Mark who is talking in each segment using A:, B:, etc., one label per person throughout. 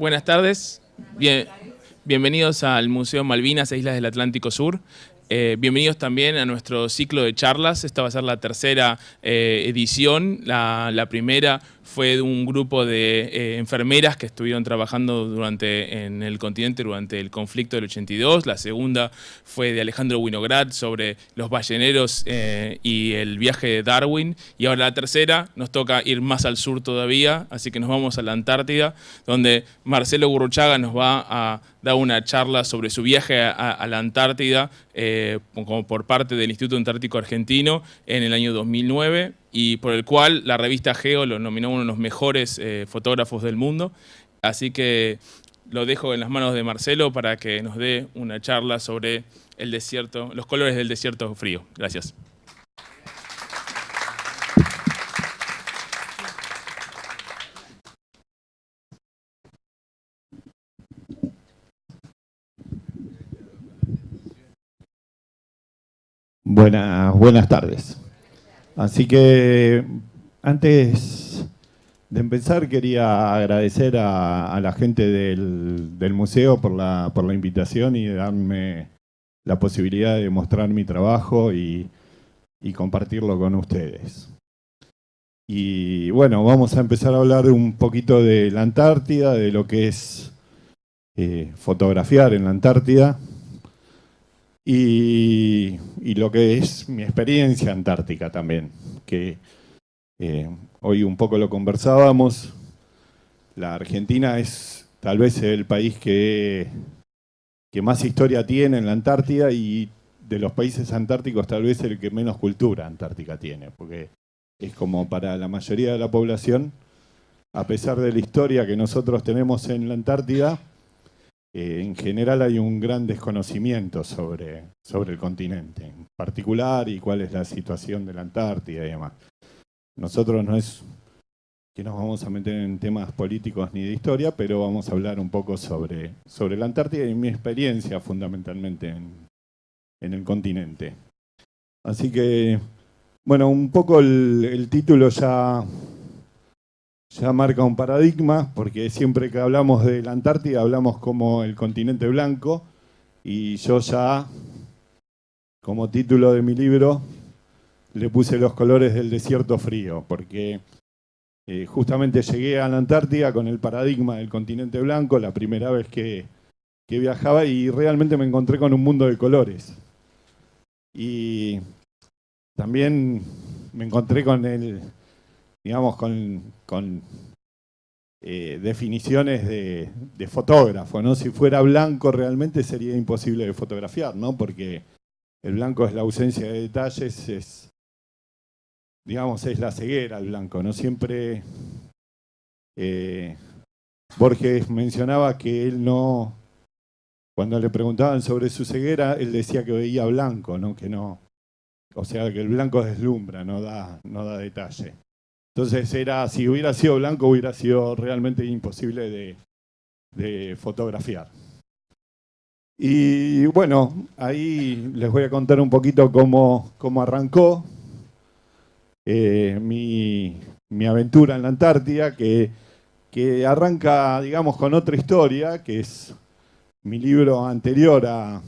A: Buenas tardes. Bien, bienvenidos al Museo Malvinas e Islas del Atlántico Sur. Eh, bienvenidos también a nuestro ciclo de charlas. Esta va a ser la tercera eh, edición. La, primera fue de un grupo de eh, enfermeras que estuvieron trabajando durante, en el continente durante el conflicto del 82. La segunda fue de Alejandro Winograd sobre los balleneros eh, y el viaje de Darwin. Y ahora la tercera nos toca ir más al sur todavía, así que nos vamos a la Antártida, donde Marcelo Gurruchaga nos va a dar una charla sobre su viaje a, la Antártida eh, como por parte del Instituto Antártico Argentino en el año 2009 y por el cual la revista Geo lo nominó uno de los mejores eh, fotógrafos del mundo. Así que lo dejo en las manos de Marcelo para que nos dé una charla sobre el desierto, los colores del desierto frío. Gracias.
B: Buenas, buenas tardes. Así que antes de empezar quería agradecer a, la gente del, museo por la, por la invitación y darme la posibilidad de mostrar mi trabajo y, y compartirlo con ustedes. Y bueno, vamos a empezar a hablar un poquito de la Antártida, de lo que es eh, fotografiar en la Antártida y, lo que es mi experiencia antártica también, que eh, hoy un poco lo conversábamos. La Argentina es tal vez el país que, que más historia tiene en la Antártida y de los países antárticos tal vez el que menos cultura antártica tiene, porque es como para la mayoría de la población, a pesar de la historia que nosotros tenemos en la Antártida, eh, en general hay un gran desconocimiento sobre, sobre el continente en particular y cuál es la situación de la Antártida y demás. Nosotros no es que nos vamos a meter en temas políticos ni de historia, pero vamos a hablar un poco sobre, sobre la Antártida y mi experiencia fundamentalmente en, en el continente. Así que, bueno, un poco el, el título ya ya marca un paradigma, porque siempre que hablamos de la Antártida hablamos como el continente blanco, y yo ya, como título de mi libro, le puse los colores del desierto frío, porque eh, justamente llegué a la Antártida con el paradigma del continente blanco, la primera vez que, que viajaba, y realmente me encontré con un mundo de colores. Y también me encontré con el digamos, con, con eh, definiciones de, fotógrafo, ¿no? Si fuera blanco realmente sería imposible de fotografiar, ¿no? Porque el blanco es la ausencia de detalles, es, digamos, es la ceguera el blanco, ¿no? Siempre eh, Borges mencionaba que él no, cuando le preguntaban sobre su ceguera, él decía que veía blanco, ¿no? Que no, o sea, que el blanco deslumbra, no da, no da detalle. Entonces era, si hubiera sido blanco hubiera sido realmente imposible de, fotografiar. Y bueno, ahí les voy a contar un poquito cómo, cómo arrancó eh, mi, mi, aventura en la Antártida, que, que, arranca, digamos, con otra historia, que es mi libro anterior a,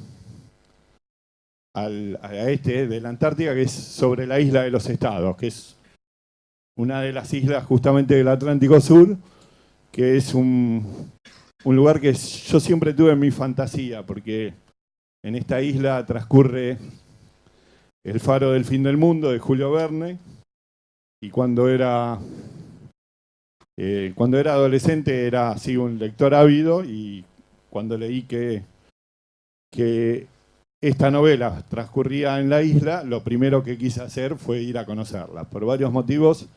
B: al, a este de la Antártida, que es sobre la isla de los estados, que es una de las islas justamente del Atlántico Sur, que es un, un lugar que yo siempre tuve en mi fantasía, porque en esta isla transcurre El faro del fin del mundo de Julio Verne, y cuando era, eh, cuando era adolescente era así un lector ávido, y cuando leí que, que esta novela transcurría en la isla, lo primero que quise hacer fue ir a conocerla. Por varios motivos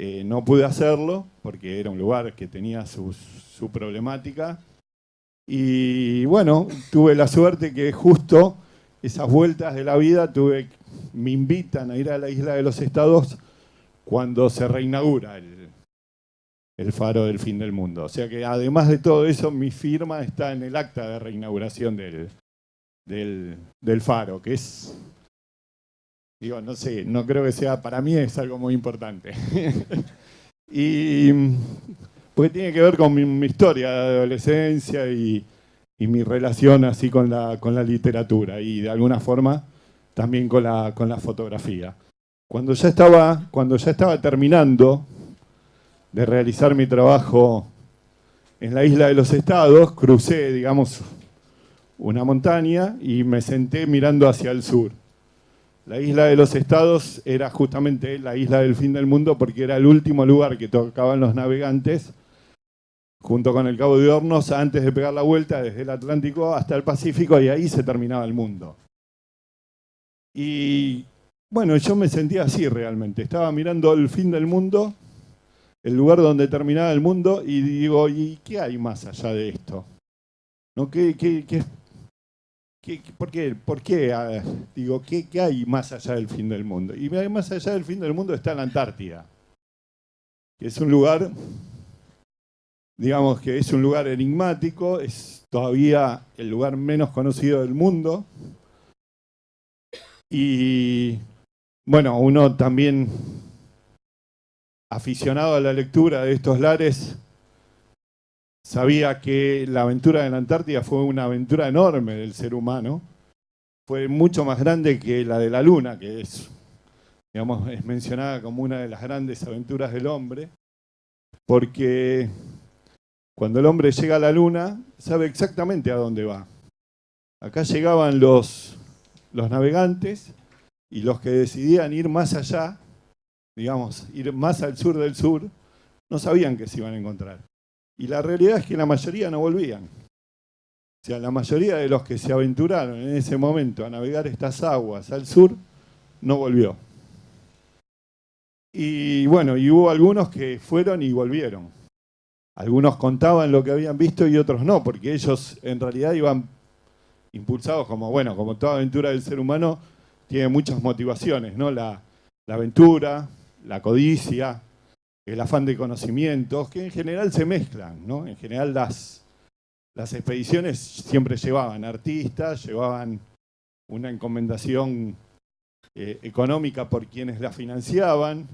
B: eh, no pude hacerlo porque era un lugar que tenía su, problemática. Y bueno, tuve la suerte que justo esas vueltas de la vida tuve, me invitan a ir a la Isla de los Estados cuando se reinaugura el, faro del fin del mundo. O sea que además de todo eso, mi firma está en el acta de reinauguración del faro, que es Digo, no sé, no creo que sea, para mí es algo muy importante. y porque tiene que ver con mi, historia de adolescencia y, mi relación así con la, con la literatura y de alguna forma también con la, con la fotografía. Cuando ya, estaba, cuando ya estaba terminando de realizar mi trabajo en la isla de los estados, crucé, digamos, una montaña y me senté mirando hacia el sur. La isla de los estados era justamente la isla del fin del mundo porque era el último lugar que tocaban los navegantes junto con el Cabo de Hornos antes de pegar la vuelta desde el Atlántico hasta el Pacífico y ahí se terminaba el mundo. Y bueno, yo me sentía así realmente. Estaba mirando el fin del mundo, el lugar donde terminaba el mundo y digo, ¿y qué hay más allá de esto? ¿No? ¿Qué, qué, qué, por qué? Por ah, digo, ¿qué, hay más allá del fin del mundo? Y más allá del fin del mundo está la Antártida, que es un lugar, digamos que es un lugar enigmático, es todavía el lugar menos conocido del mundo. Y bueno, uno también aficionado a la lectura de estos lares sabía que la aventura de la Antártida fue una aventura enorme del ser humano. Fue mucho más grande que la de la Luna, que es, digamos, es mencionada como una de las grandes aventuras del hombre, porque cuando el hombre llega a la Luna, sabe exactamente a dónde va. Acá llegaban los, los navegantes y los que decidían ir más allá, digamos, ir más al sur del sur, no sabían que se iban a encontrar. Y la realidad es que la mayoría no volvían. O sea, la mayoría de los que se aventuraron en ese momento a navegar estas aguas al sur, no volvió. Y bueno, y hubo algunos que fueron y volvieron. Algunos contaban lo que habían visto y otros no, porque ellos en realidad iban impulsados como, bueno, como toda aventura del ser humano, tiene muchas motivaciones, ¿no? La, la aventura, la codicia, el afán de conocimientos, que en general se mezclan, ¿no? En general las, expediciones siempre llevaban artistas, llevaban una encomendación eh, económica por quienes la financiaban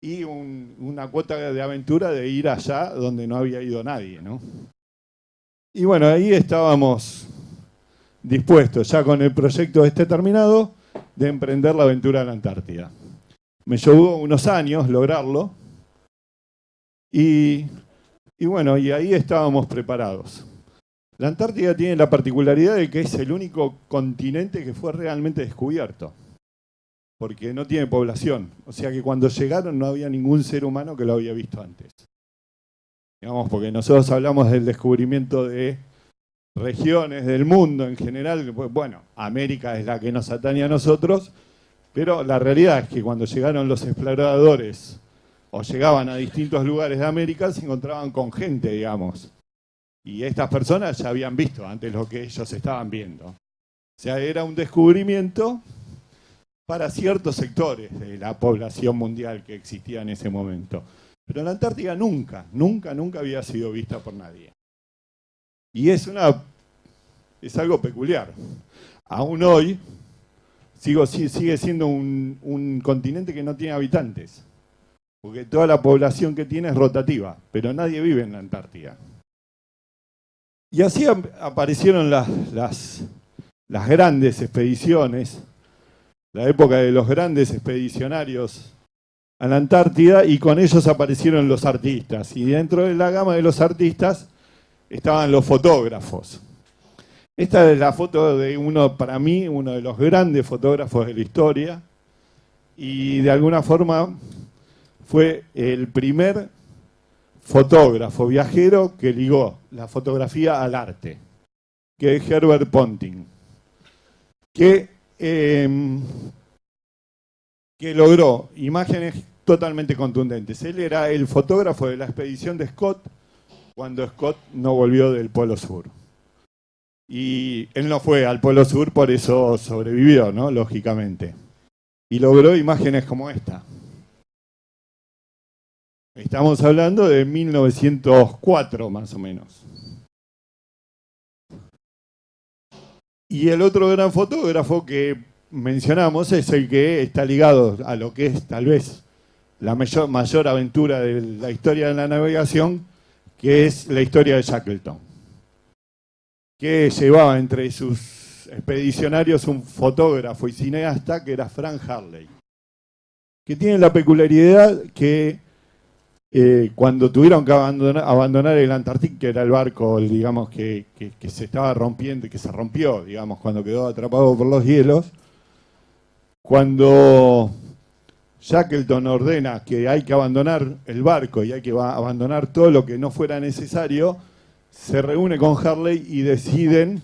B: y una cuota de aventura de ir allá donde no había ido nadie, ¿no? Y bueno, ahí estábamos dispuestos, ya con el proyecto este terminado, de emprender la aventura en la Antártida. Me llevó unos años lograrlo, y, bueno, y ahí estábamos preparados. La Antártida tiene la particularidad de que es el único continente que fue realmente descubierto, porque no tiene población. O sea que cuando llegaron no había ningún ser humano que lo había visto antes. Digamos, porque nosotros hablamos del descubrimiento de regiones del mundo en general. Bueno, América es la que nos atañe a nosotros, pero la realidad es que cuando llegaron los exploradores o llegaban a distintos lugares de América, se encontraban con gente, digamos. Y estas personas ya habían visto antes lo que ellos estaban viendo. O sea, era un descubrimiento para ciertos sectores de la población mundial que existía en ese momento. Pero la Antártida nunca, nunca, nunca había sido vista por nadie. Y es, una, es algo peculiar. Aún hoy sigo, sigue siendo un, un continente que no tiene habitantes porque toda la población que tiene es rotativa, pero nadie vive en la Antártida. Y así aparecieron las, las, grandes expediciones, la época de los grandes expedicionarios a la Antártida, y con ellos aparecieron los artistas. Y dentro de la gama de los artistas estaban los fotógrafos. Esta es la foto de uno, para mí, uno de los grandes fotógrafos de la historia, y de alguna forma fue el primer fotógrafo viajero que ligó la fotografía al arte, que es Herbert Ponting, que, em, que logró imágenes totalmente contundentes. Él era el fotógrafo de la expedición de Scott cuando Scott no volvió del Polo Sur. Y él no fue al Polo Sur, por eso sobrevivió, ¿no? Lógicamente. Y logró imágenes como esta. Estamos hablando de 1904 más o menos. Y el otro gran fotógrafo que mencionamos es el que está ligado a lo que es tal vez la mayor, mayor aventura de la historia de la navegación, que es la historia de Shackleton, que llevaba entre sus expedicionarios un fotógrafo y cineasta que era Frank Harley, que tiene la peculiaridad que eh, cuando tuvieron que abandonar, el Antártico, que era el barco, digamos, que, se estaba rompiendo, que se rompió, digamos, cuando quedó atrapado por los hielos, cuando Shackleton ordena que hay que abandonar el barco y hay que abandonar todo lo que no fuera necesario, se reúne con Harley y deciden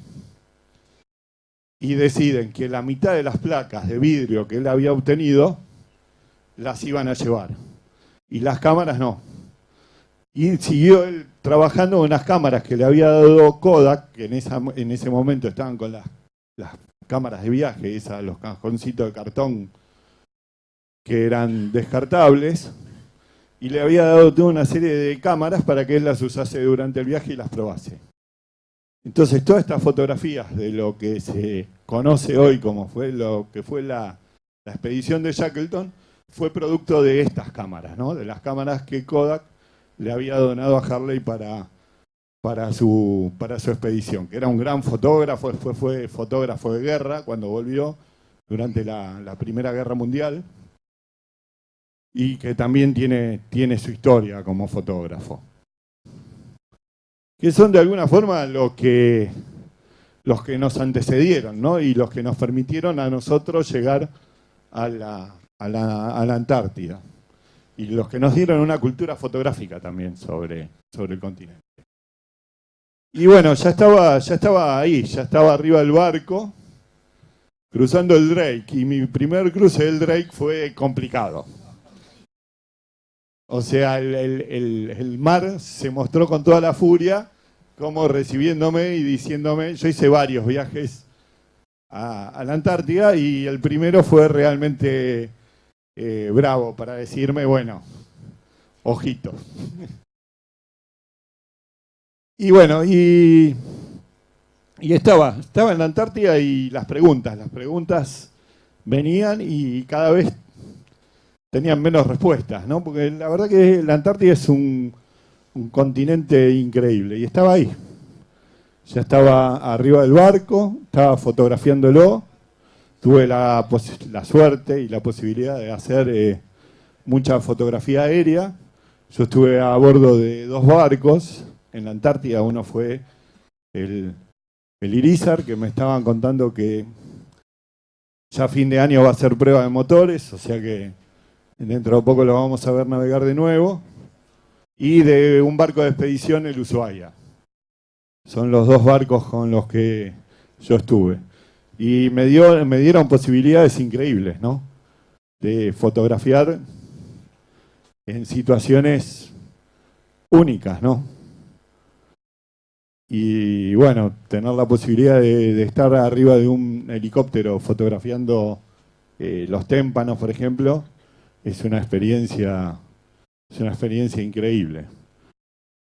B: y deciden que la mitad de las placas de vidrio que él había obtenido las iban a llevar y las cámaras no. Y siguió él trabajando con las cámaras que le había dado Kodak, que en, esa, en ese momento estaban con las, las cámaras de viaje, esas, los cajoncitos de cartón que eran descartables, y le había dado toda una serie de cámaras para que él las usase durante el viaje y las probase. Entonces, todas estas fotografías de lo que se conoce hoy como fue lo que fue la, la expedición de Shackleton, fue producto de estas cámaras, ¿no? de las cámaras que Kodak le había donado a Harley para, su, expedición, que era un gran fotógrafo, fue, fue fotógrafo de guerra cuando volvió durante la, Primera Guerra Mundial y que también tiene, su historia como fotógrafo. Que son de alguna forma los que nos antecedieron ¿no? y los que nos permitieron a nosotros llegar a la, a la, Antártida. Y los que nos dieron una cultura fotográfica también sobre, sobre el continente. Y bueno, ya estaba, ya estaba ahí, ya estaba arriba del barco, cruzando el Drake. Y mi primer cruce del Drake fue complicado. O sea, el, mar se mostró con toda la furia, como recibiéndome y diciéndome, yo hice varios viajes a la Antártida y el primero fue realmente eh, bravo para decirme, bueno, ojito. y bueno, y, y estaba, estaba en la Antártida y las preguntas, las preguntas venían y cada vez tenían menos respuestas, ¿no? Porque la verdad que la Antártida es un, un continente increíble y estaba ahí. Ya estaba arriba del barco, estaba fotografiándolo tuve la, suerte y la posibilidad de hacer eh, mucha fotografía aérea. Yo estuve a bordo de dos barcos en la Antártida. Uno fue el, el Irizar, que me estaban contando que ya a fin de año va a ser prueba de motores, o sea que dentro de poco lo vamos a ver navegar de nuevo. Y de un barco de expedición, el Ushuaia. Son los dos barcos con los que yo estuve. Y me, dio, me dieron posibilidades increíbles, ¿no? De fotografiar en situaciones únicas, ¿no? Y bueno, tener la posibilidad de, estar arriba de un helicóptero fotografiando eh, los témpanos, por ejemplo, es una experiencia, es una experiencia increíble.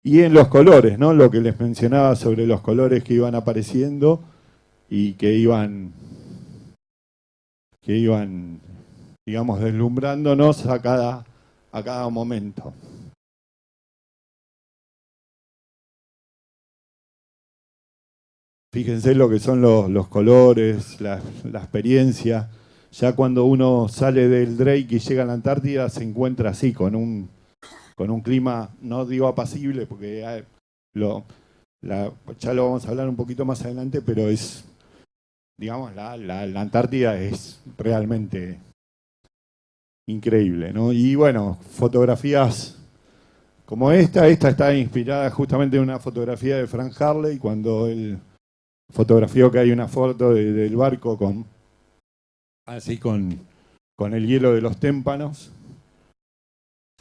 B: Y en los colores, ¿no? Lo que les mencionaba sobre los colores que iban apareciendo, y que iban, que iban, digamos, deslumbrándonos a cada, a cada momento. Fíjense lo que son los, colores, la, experiencia. Ya cuando uno sale del Drake y llega a la Antártida se encuentra así, con un, con un clima, no digo apacible, porque ya lo, ya lo vamos a hablar un poquito más adelante, pero es digamos, la, la, Antártida es realmente increíble, ¿no? Y bueno, fotografías como esta, esta está inspirada justamente en una fotografía de Frank Harley, cuando él fotografió que hay una foto del barco con así con, con el hielo de los témpanos.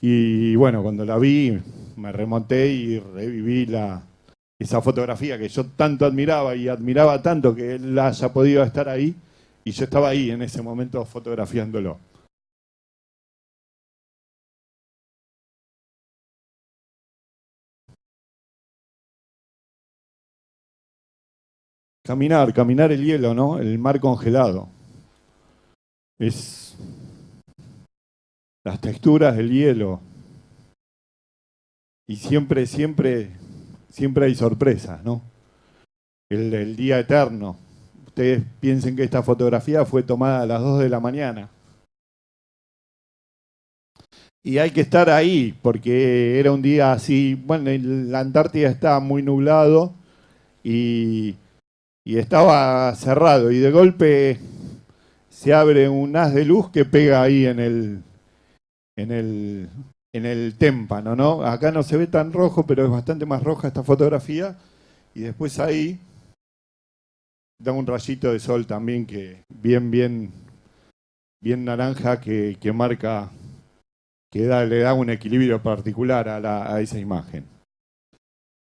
B: Y bueno, cuando la vi, me remonté y reviví la, esa fotografía que yo tanto admiraba y admiraba tanto que él haya podido estar ahí y yo estaba ahí en ese momento fotografiándolo. Caminar, caminar el hielo, ¿no? El mar congelado. Es las texturas del hielo, y siempre, siempre, siempre hay sorpresas, ¿no? El, día eterno. Ustedes piensen que esta fotografía fue tomada a las 2 de la mañana. Y hay que estar ahí, porque era un día así, bueno, la Antártida estaba muy nublado y, estaba cerrado. Y de golpe se abre un haz de luz que pega ahí en el, en el, en el témpano, ¿no? Acá no se ve tan rojo, pero es bastante más roja esta fotografía. Y después ahí da un rayito de sol también que bien, bien, bien naranja que, marca, que le da un equilibrio particular a, a esa imagen.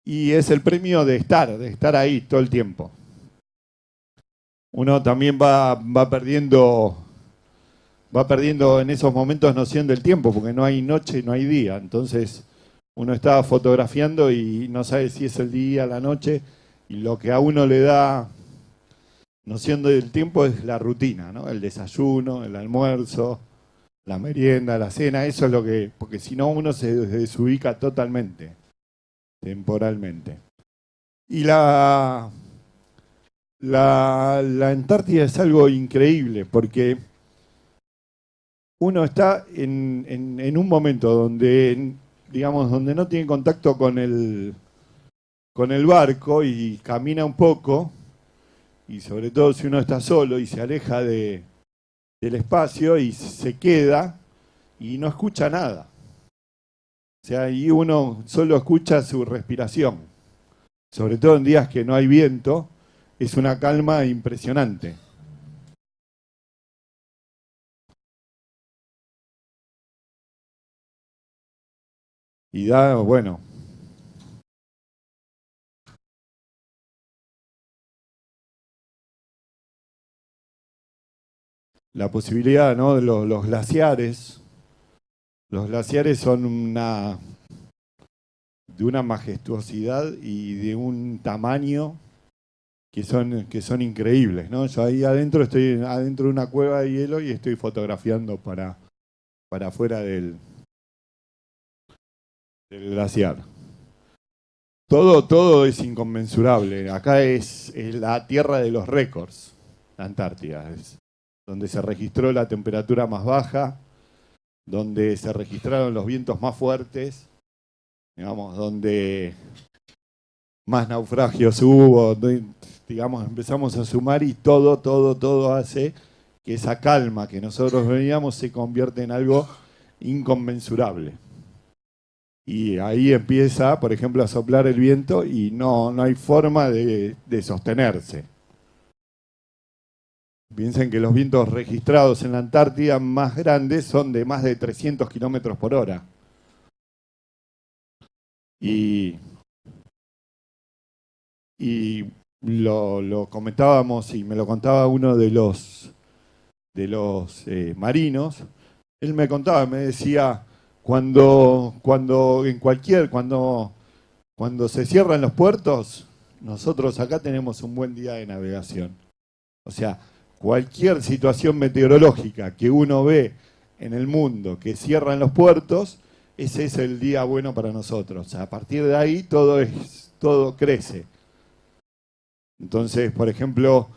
B: Y es el premio de estar, de estar ahí todo el tiempo. Uno también va, va perdiendo va perdiendo en esos momentos noción del tiempo, porque no hay noche y no hay día. Entonces uno está fotografiando y no sabe si es el día, la noche, y lo que a uno le da noción del tiempo es la rutina, ¿no? El desayuno, el almuerzo, la merienda, la cena, eso es lo que, porque si no uno se desubica totalmente, temporalmente. Y la, la, la Antártida es algo increíble, porque uno está en, un momento donde, digamos, donde no tiene contacto con el, con el barco y camina un poco, y sobre todo si uno está solo y se aleja de, del espacio y se queda y no escucha nada. O sea, ahí uno solo escucha su respiración. Sobre todo en días que no hay viento, es una calma impresionante. Y da, bueno. La posibilidad, ¿no? De los, glaciares. Los glaciares son una de una majestuosidad y de un tamaño que son, que son increíbles, ¿no? Yo ahí adentro estoy adentro de una cueva de hielo y estoy fotografiando para, para afuera del, del glaciar. Todo, todo es inconmensurable. Acá es, la tierra de los récords, la Antártida. Es donde se registró la temperatura más baja, donde se registraron los vientos más fuertes, digamos, donde más naufragios hubo, digamos, empezamos a sumar y todo, todo, todo hace que esa calma que nosotros veníamos se convierte en algo inconmensurable y ahí empieza, por ejemplo, a soplar el viento y no, no hay forma de, sostenerse. Piensen que los vientos registrados en la Antártida más grandes son de más de 300 kilómetros por hora. Y, y lo, comentábamos y me lo contaba uno de los, de los eh, marinos. Él me contaba, me decía, cuando, cuando en cualquier, cuando, cuando se cierran los puertos, nosotros acá tenemos un buen día de navegación. O sea, cualquier situación meteorológica que uno ve en el mundo que cierran los puertos, ese es el día bueno para nosotros. A partir de ahí todo, es, todo crece. Entonces, por ejemplo,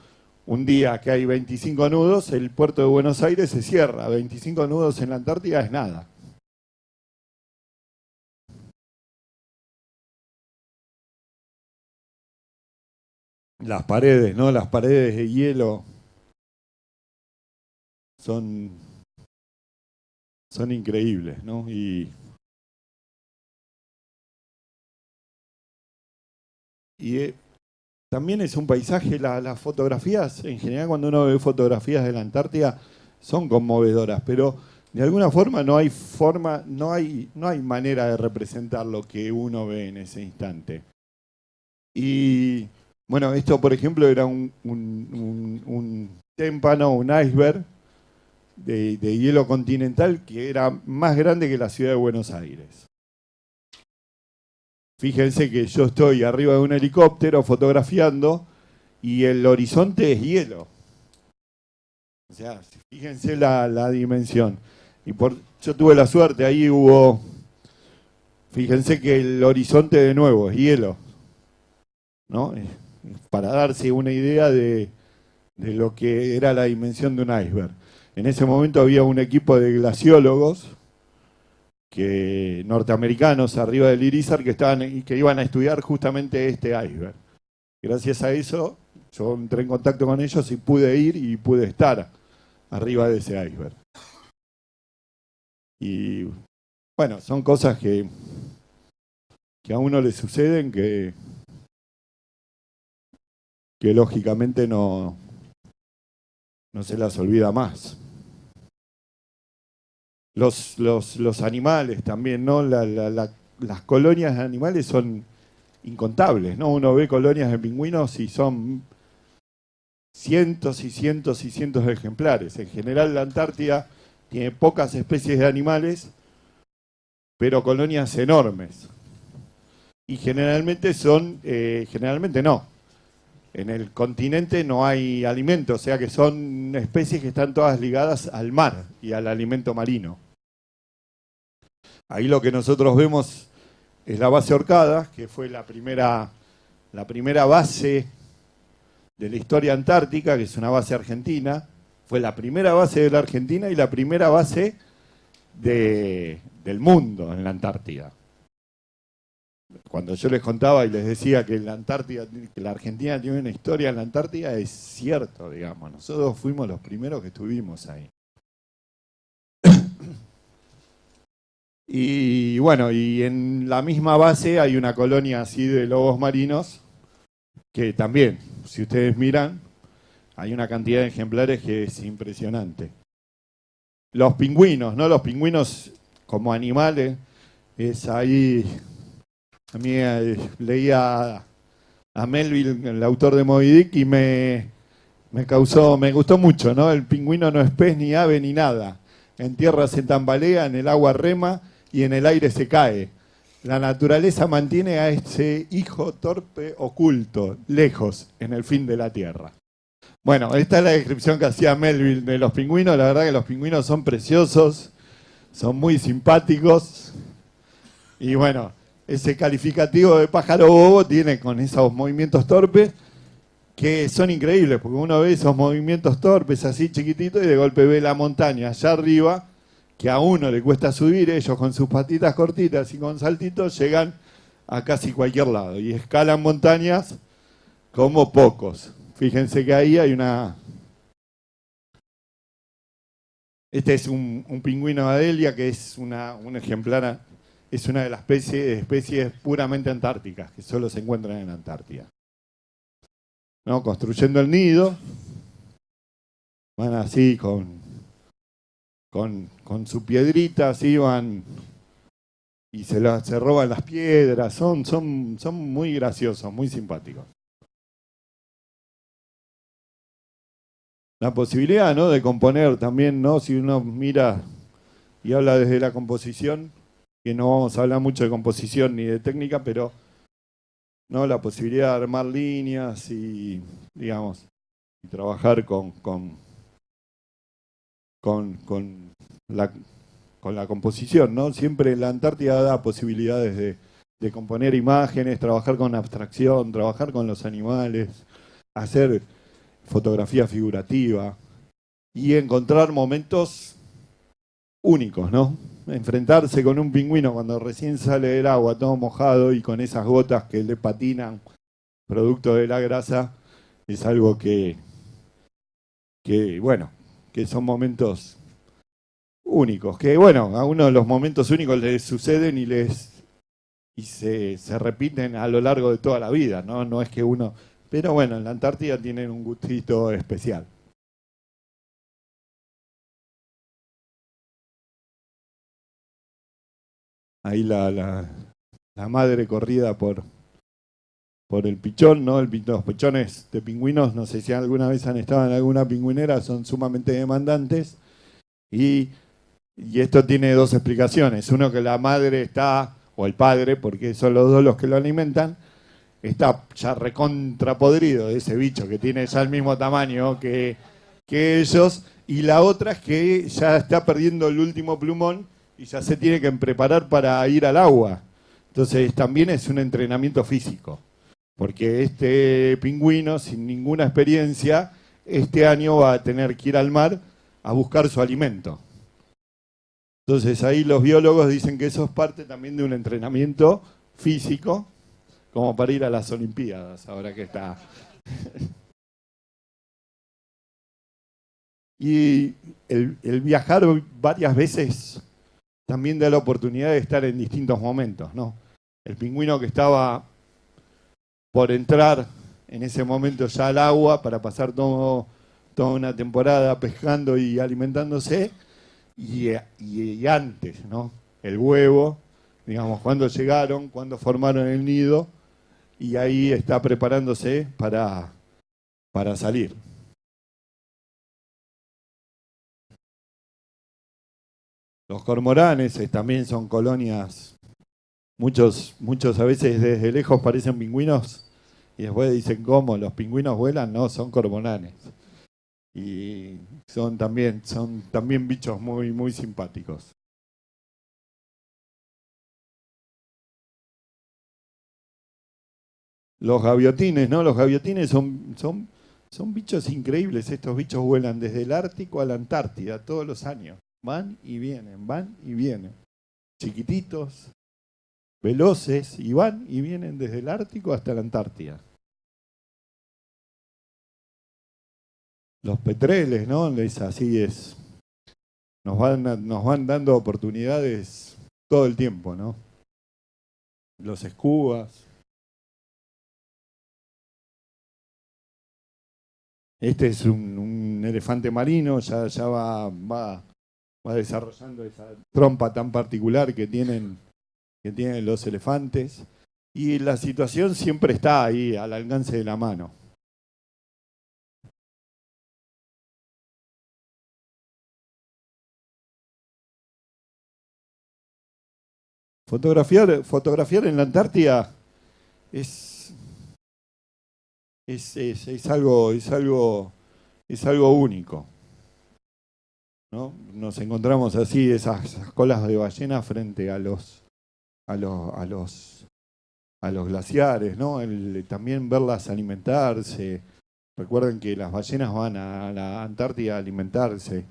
B: un día que hay 25 nudos, el puerto de Buenos Aires se cierra. 25 nudos en la Antártida es nada. Las paredes, ¿no? Las paredes de hielo son, son increíbles, ¿no? Y, y eh, también es un paisaje, las fotografías, en general cuando uno ve fotografías de la Antártida, son conmovedoras, pero de alguna forma no hay forma, no hay, no hay manera de representar lo que uno ve en ese instante. Y bueno, esto por ejemplo era un, témpano, un iceberg de, hielo continental que era más grande que la ciudad de Buenos Aires. Fíjense que yo estoy arriba de un helicóptero fotografiando y el horizonte es hielo. O sea, fíjense la, dimensión. Y por, yo tuve la suerte, ahí hubo fíjense que el horizonte de nuevo es hielo, ¿no? Para darse una idea de, de lo que era la dimensión de un iceberg. En ese momento había un equipo de glaciólogos que, norteamericanos arriba del Irizar que, estaban, que iban a estudiar justamente este iceberg. Gracias a eso yo entré en contacto con ellos y pude ir y pude estar arriba de ese iceberg. Y bueno, son cosas que, que a uno le suceden que, que lógicamente no, no se las olvida más. Los, los, los animales también, ¿no? las colonias de animales son incontables, ¿no? Uno ve colonias de pingüinos y son cientos y cientos y cientos de ejemplares. En general la Antártida tiene pocas especies de animales, pero colonias enormes. Y generalmente son, eh, generalmente no. En el continente no hay alimento, o sea que son especies que están todas ligadas al mar y al alimento marino. Ahí lo que nosotros vemos es la base Orcada, que fue la primera, la primera base de la historia antártica, que es una base argentina. Fue la primera base de la Argentina y la primera base del mundo en la Antártida. Cuando yo les contaba y les decía que la Antártida, que la Argentina tiene una historia en la Antártida, es cierto, digamos. Nosotros fuimos los primeros que estuvimos ahí. Y bueno, y en la misma base hay una colonia así de lobos marinos, que también, si ustedes miran, hay una cantidad de ejemplares que es impresionante. Los pingüinos, ¿no? Los pingüinos como animales, es ahí, a mí eh, leía a Melville, el autor de Moby Dick, y me, me causó, me gustó mucho, ¿no? El pingüino no es pez, ni ave, ni nada. En tierra se tambalea, en el agua rema, y en el aire se cae. La naturaleza mantiene a ese hijo torpe oculto, lejos, en el fin de la tierra. Bueno, esta es la descripción que hacía Melville de los pingüinos. La verdad que los pingüinos son preciosos, son muy simpáticos. Y bueno, ese calificativo de pájaro bobo tiene con esos movimientos torpes que son increíbles, porque uno ve esos movimientos torpes así chiquititos y de golpe ve la montaña allá arriba que a uno le cuesta subir, ellos con sus patitas cortitas y con saltitos llegan a casi cualquier lado y escalan montañas como pocos. Fíjense que ahí hay una... Este es un, pingüino Adelia que es una, un ejemplar, es una de las especies, especies puramente antárticas que solo se encuentran en Antártida. ¿No? Construyendo el nido, van así con con, su piedrita así van y se, se roban las piedras, son, son, son muy graciosos, muy simpáticos. La posibilidad ¿no? de componer también, ¿no? si uno mira y habla desde la composición, que no vamos a hablar mucho de composición ni de técnica, pero ¿no? la posibilidad de armar líneas y, digamos, y trabajar con, con con, con, la, con la composición, ¿no? Siempre la Antártida da posibilidades de, de componer imágenes, trabajar con abstracción, trabajar con los animales, hacer fotografía figurativa y encontrar momentos únicos, ¿no? Enfrentarse con un pingüino cuando recién sale del agua todo mojado y con esas gotas que le patinan producto de la grasa es algo que, que bueno, que son momentos únicos, que bueno, a uno de los momentos únicos les suceden y les y se, se, repiten a lo largo de toda la vida, ¿no? No es que uno... Pero bueno, en la Antártida tienen un gustito especial. Ahí la, la, la madre corrida por, por el pichón, ¿no? los pichones de pingüinos, no sé si alguna vez han estado en alguna pingüinera, son sumamente demandantes. Y, esto tiene dos explicaciones. Uno que la madre está, o el padre, porque son los dos los que lo alimentan, está ya recontrapodrido de ese bicho que tiene ya el mismo tamaño que, que ellos. Y la otra es que ya está perdiendo el último plumón y ya se tiene que preparar para ir al agua. Entonces también es un entrenamiento físico, porque este pingüino sin ninguna experiencia, este año va a tener que ir al mar a buscar su alimento. Entonces ahí los biólogos dicen que eso es parte también de un entrenamiento físico, como para ir a las Olimpiadas, ahora que está. y el, el viajar varias veces también da la oportunidad de estar en distintos momentos, ¿no? El pingüino que estaba por entrar en ese momento ya al agua para pasar toda una temporada pescando y alimentándose, y, antes, ¿no? El huevo, digamos, cuando llegaron, cuando formaron el nido, y ahí está preparándose para, para salir. Los cormoranes eh, también son colonias Muchos, muchos a veces desde lejos parecen pingüinos y después dicen cómo los pingüinos vuelan, no, son cormoranes. Y son también, son también bichos muy, muy simpáticos. Los gaviotines, ¿no? Los gaviotines son, son, son bichos increíbles. Estos bichos vuelan desde el Ártico a la Antártida todos los años. Van y vienen, van y vienen. Chiquititos, veloces y van y vienen desde el Ártico hasta la Antártida. Los petreles, ¿no? Es así es. Nos van, nos van dando oportunidades todo el tiempo, ¿no? Los escubas. Este es un, elefante marino, ya, ya va, va, va desarrollando esa trompa tan particular que tienen que tienen los elefantes, y la situación siempre está ahí, al alcance de la mano. Fotografiar, fotografiar en la Antártida es, es, es, algo, es, algo, es algo único. ¿No? Nos encontramos así, esas colas de ballena frente a los a los, a los, a los glaciares, ¿no? también verlas alimentarse. Recuerden que las ballenas van a la Antártida a alimentarse.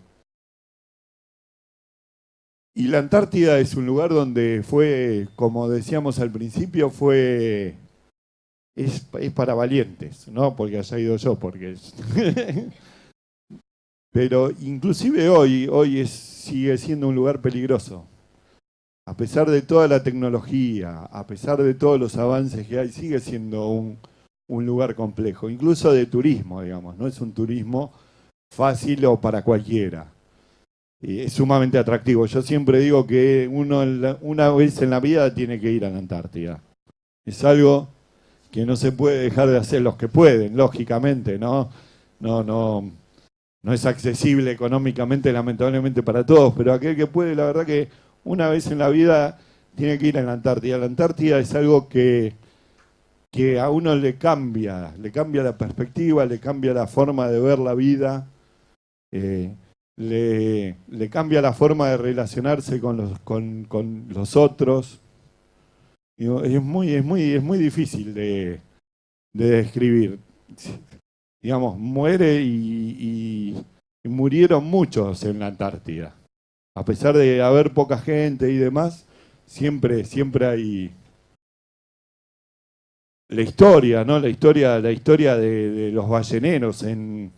B: Y la Antártida es un lugar donde fue, como decíamos al principio, fue es, es, para valientes, no porque haya ido yo, porque. Pero inclusive hoy, hoy es, sigue siendo un lugar peligroso a pesar de toda la tecnología, a pesar de todos los avances que hay, sigue siendo un, lugar complejo, incluso de turismo, digamos, no es un turismo fácil o para cualquiera. es sumamente atractivo. Yo siempre digo que uno una vez en la vida tiene que ir a la Antártida. Es algo que no se puede dejar de hacer los que pueden, lógicamente, ¿no? No, no, no es accesible económicamente, lamentablemente, para todos, pero aquel que puede, la verdad que una vez en la vida tiene que ir a la Antártida. La Antártida es algo que, que a uno le cambia, le cambia la perspectiva, le cambia la forma de ver la vida, eh, le, cambia la forma de relacionarse con los, con, los otros. Es muy, es muy, es muy difícil de, describir. Digamos, muere y murieron muchos en la Antártida a pesar de haber poca gente y demás, siempre, siempre hay la historia, ¿no? La historia, la historia de, los balleneros en,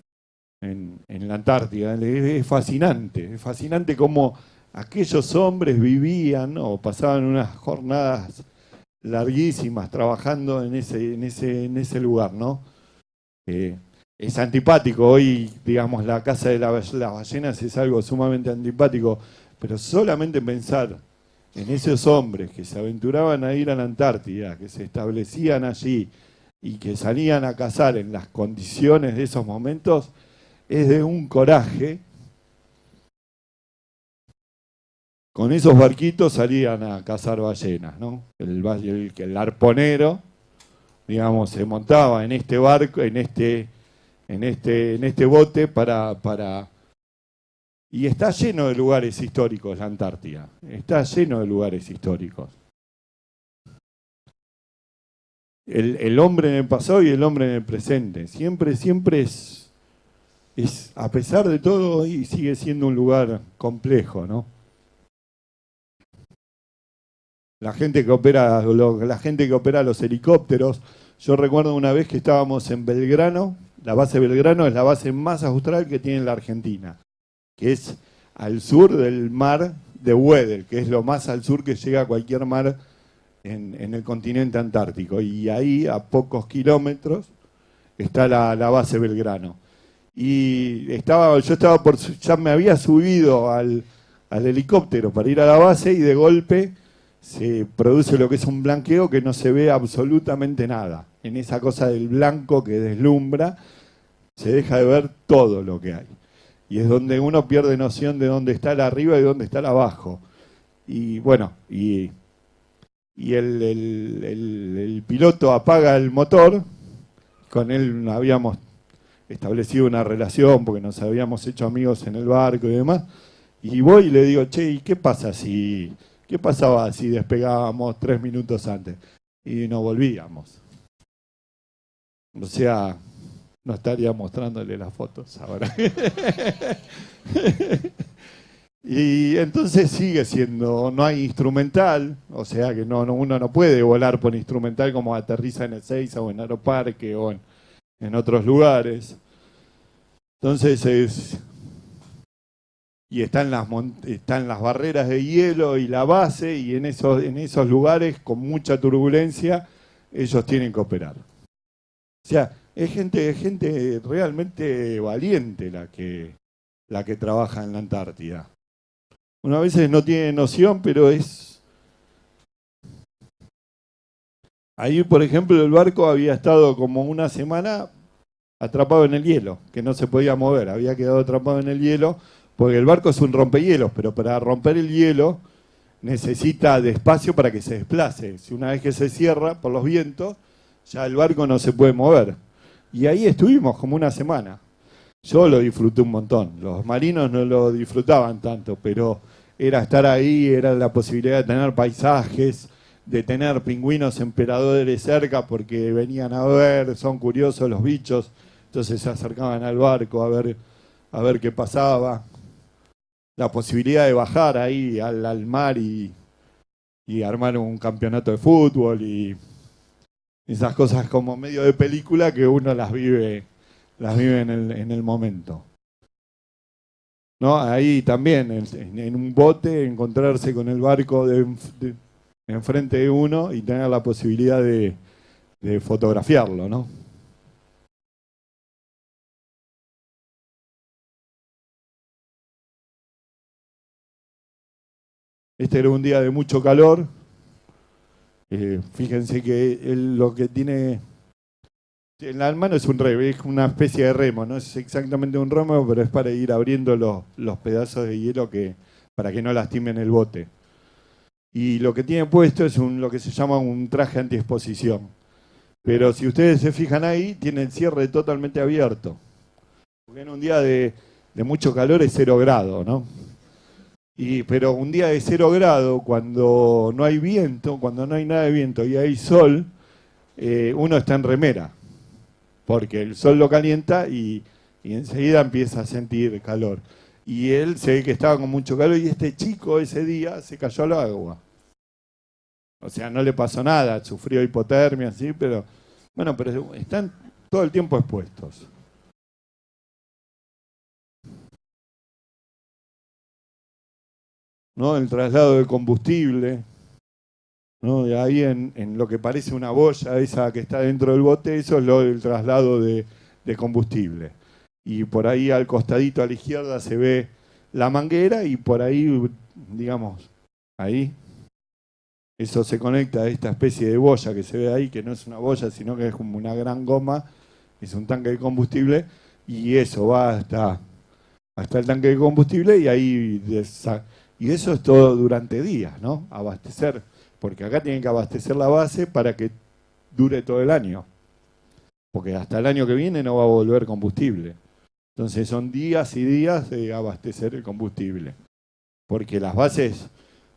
B: en, la Antártida. Es, fascinante, es fascinante cómo aquellos hombres vivían o pasaban unas jornadas larguísimas trabajando en ese, en ese, en ese lugar, ¿no? Eh, es antipático. Hoy, digamos, la casa de las ballenas es algo sumamente antipático, pero solamente pensar en esos hombres que se aventuraban a ir a la Antártida, que se establecían allí y que salían a cazar en las condiciones de esos momentos, es de un coraje. Con esos barquitos salían a cazar ballenas, ¿no? El, el, el arponero, digamos, se montaba en este barco, en este en este, en este bote para, para... Y está lleno de lugares históricos la Antártida, está lleno de lugares históricos. el, hombre en el pasado y el hombre en el presente. Siempre, siempre es, es, a pesar de todo, y sigue siendo un lugar complejo, ¿no? La gente que opera, la gente que opera los helicópteros. Yo recuerdo una vez que estábamos en Belgrano, la base Belgrano es la base más austral que tiene la Argentina, que es al sur del mar de Weddell, que es lo más al sur que llega a cualquier mar en, el continente antártico. Y ahí, a pocos kilómetros, está la, base Belgrano. Y estaba, yo estaba por, ya me había subido al, al helicóptero para ir a la base y de golpe se produce lo que es un blanqueo que no se ve absolutamente nada. En esa cosa del blanco que deslumbra, se deja de ver todo lo que hay. Y es donde uno pierde noción de dónde está el arriba y dónde está el abajo. Y bueno, y y el, piloto apaga el motor, con él habíamos establecido una relación porque nos habíamos hecho amigos en el barco y demás, y voy y le digo, che, ¿y qué pasa si, qué pasaba si despegábamos tres minutos antes? Y no volvíamos. O sea, no estaría mostrándole las fotos ahora. Y entonces sigue siendo, no hay instrumental, o sea que no, uno no puede volar por instrumental como aterriza en el Seiza o en Aeroparque o en, otros lugares. Entonces es... Y están las, están las barreras de hielo y la base y en esos, en esos lugares con mucha turbulencia ellos tienen que operar. O sea, es gente, es gente realmente valiente la que, la que trabaja en la Antártida. Una veces no tiene noción, pero es... Ahí, por ejemplo, el barco había estado como una semana atrapado en el hielo, que no se podía mover, había quedado atrapado en el hielo, porque el barco es un rompehielos, pero para romper el hielo necesita de espacio para que se desplace. Si una vez que se cierra por los vientos, ya el barco no se puede mover. Y ahí estuvimos como una semana. Yo lo disfruté un montón. Los marinos no lo disfrutaban tanto, pero era estar ahí, era la posibilidad de tener paisajes, de tener pingüinos emperadores cerca porque venían a ver, son curiosos los bichos, entonces se acercaban al barco a ver, a ver qué pasaba. La posibilidad de bajar ahí al, mar y, armar un campeonato de fútbol y esas cosas como medio de película que uno las vive, las vive en el, en el momento. ¿no? Ahí también, en, un bote, encontrarse con el barco de, enfrente de uno y tener la posibilidad de, fotografiarlo, ¿no? Este era un día de mucho calor. Eh, fíjense que lo que tiene el mano es un remo, es una especie de remo, no es exactamente un remo, pero es para ir abriendo los, pedazos de hielo que, para que no lastimen el bote. Y lo que tiene puesto es un, lo que se llama un traje antiexposición. Pero si ustedes se fijan ahí, tiene el cierre totalmente abierto. Porque en un día de, mucho calor es cero grado, ¿no? Y, pero un día de cero grado, cuando no hay viento, cuando no hay nada de viento y hay sol, eh, uno está en remera porque el sol lo calienta y, enseguida empieza a sentir calor. Y él se ve que estaba con mucho calor y este chico ese día se cayó al agua. O sea, no le pasó nada, sufrió hipotermia, sí, pero bueno, pero están todo el tiempo expuestos. ¿No? El traslado de combustible, ¿no? ahí en, lo que parece una boya, esa que está dentro del bote, eso es lo del traslado de, combustible. Y por ahí al costadito a la izquierda se ve la manguera y por ahí, digamos, ahí, eso se conecta a esta especie de boya que se ve ahí, que no es una boya, sino que es como una gran goma, es un tanque de combustible, y eso va hasta, hasta el tanque de combustible y ahí... Y eso es todo durante días, ¿no? Abastecer porque acá tienen que abastecer la base para que dure todo el año. Porque hasta el año que viene no va a volver combustible. Entonces son días y días de abastecer el combustible. Porque las bases,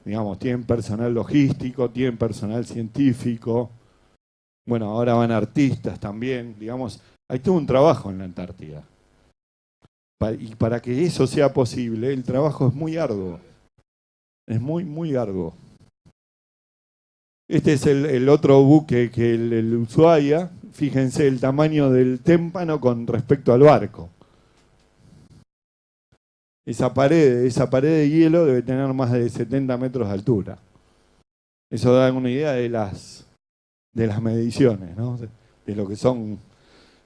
B: digamos, tienen personal logístico, tienen personal científico, Bueno, ahora van artistas también, digamos, hay todo un trabajo en la Antártida. Y para que eso sea posible, el trabajo es muy arduo. Es muy, muy arduo. Este es el, otro buque que el, el, Ushuaia. Fíjense el tamaño del témpano con respecto al barco. Esa pared, esa pared de hielo debe tener más de 70 metros de altura. Eso da una idea de las, de las mediciones, ¿no? de lo que son.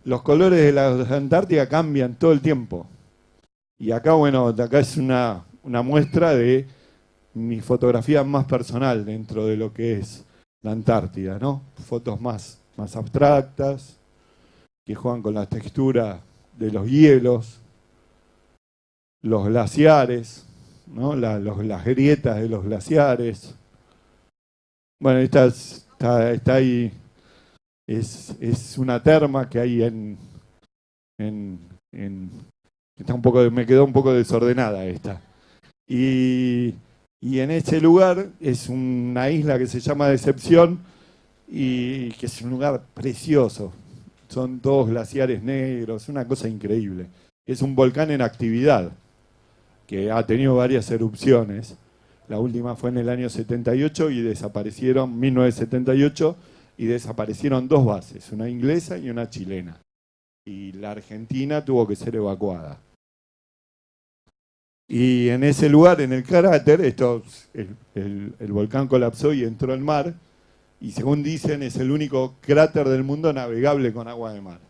B: Los colores de la Antártida cambian todo el tiempo. Y acá, bueno, acá es una, una muestra de mi fotografía más personal dentro de lo que es la Antártida, ¿no? Fotos más, más abstractas, que juegan con la textura de los hielos, los glaciares, ¿no? las grietas de los glaciares. Bueno, esta está, ahí, es, es, una terma que hay en, en, en, está un poco, me quedó un poco desordenada esta. Y y en ese lugar es una isla que se llama Decepción y que es un lugar precioso. Son dos glaciares negros, una cosa increíble. Es un volcán en actividad que ha tenido varias erupciones. La última fue en el año 78 y desaparecieron, 1978, y desaparecieron dos bases, una inglesa y una chilena. Y la Argentina tuvo que ser evacuada. Y en ese lugar, en el cráter, esto, el, volcán colapsó y entró al mar. Y según dicen, es el único cráter del mundo navegable con agua de mar.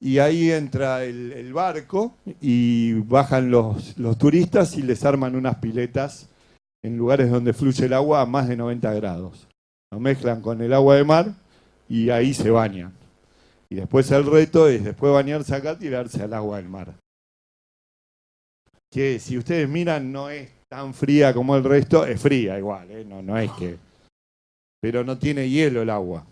B: Y ahí entra el, barco y bajan los, los, turistas y les arman unas piletas en lugares donde fluye el agua a más de 90 grados. Lo mezclan con el agua de mar y ahí se bañan. Y después el reto es, después bañarse acá, tirarse al agua del mar que si ustedes miran no es tan fría como el resto, es fría igual, ¿eh? no, no es que... Pero no tiene hielo el agua.